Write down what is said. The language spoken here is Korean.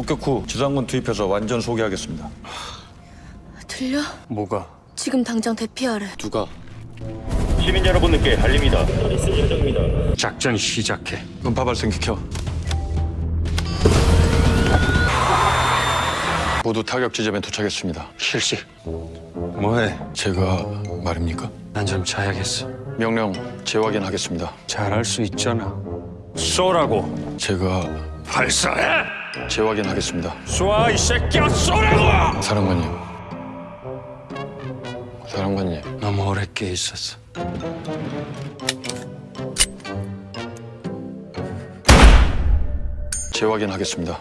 폭격 후 지상군 투입해서 완전 소개하겠습니다. 들려? 뭐가? 지금 당장 대피하래. 누가? 시민 여러분께 알립니다. 작전 시작해. 음파 발생기 켜. 모두 타격 지점에 도착했습니다. 실시. 뭐해? 제가 말입니까? 난 좀 자야겠어. 명령 재확인하겠습니다. 잘할 수 있잖아. 쏘라고. 제가 발사해. 재확인하겠습니다. 쏴 이 새끼야 쏘라고. 사령관님. 사령관님. 너무 오래 깨 있었어. 재확인하겠습니다.